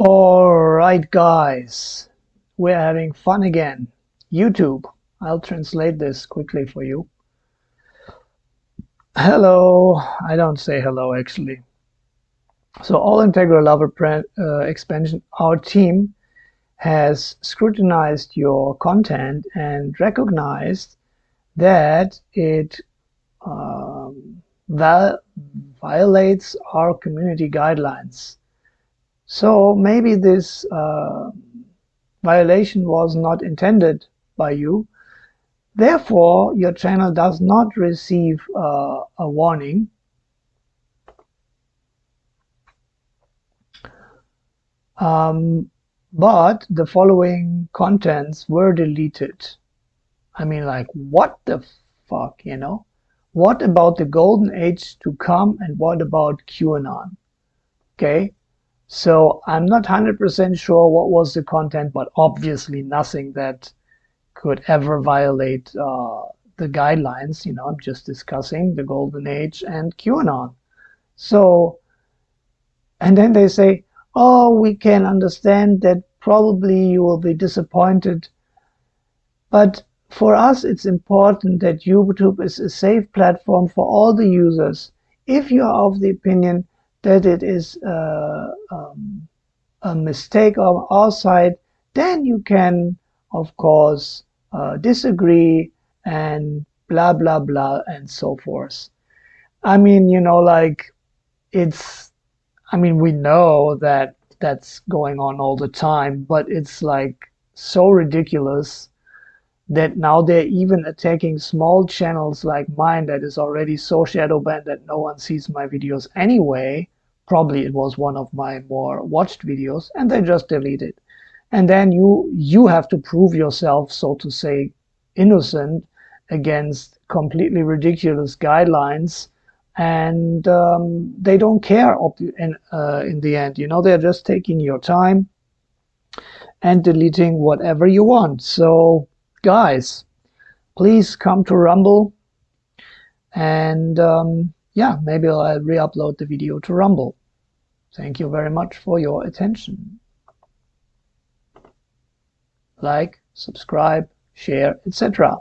Alright guys, we're having fun again. YouTube, I'll translate this quickly for you. Hello, I don't say hello actually. So all integral lover uh, expansion, our team has scrutinized your content and recognized that it um, violates our community guidelines. So maybe this uh, violation was not intended by you. Therefore, your channel does not receive uh, a warning. Um, but the following contents were deleted. I mean, like, what the fuck, you know? What about the golden age to come and what about QAnon? Okay, so I'm not 100% sure what was the content, but obviously nothing that could ever violate uh, the guidelines. You know, I'm just discussing the golden age and QAnon. So, and then they say, oh, we can understand that probably you will be disappointed. But for us, it's important that YouTube is a safe platform for all the users. If you are of the opinion that it is uh, um, a mistake on our side, then you can, of course, uh, disagree and blah, blah, blah, and so forth. I mean, you know, like it's, I mean, we know that that's going on all the time, but it's like so ridiculous that now they're even attacking small channels like mine that is already so shadow banned that no one sees my videos anyway. Probably it was one of my more watched videos and they just delete it. And then you you have to prove yourself, so to say, innocent against completely ridiculous guidelines and um, they don't care in, uh, in the end. You know, they're just taking your time and deleting whatever you want. So guys, please come to Rumble and um, yeah, maybe I'll re-upload the video to Rumble. Thank you very much for your attention. Like, subscribe, share, etc.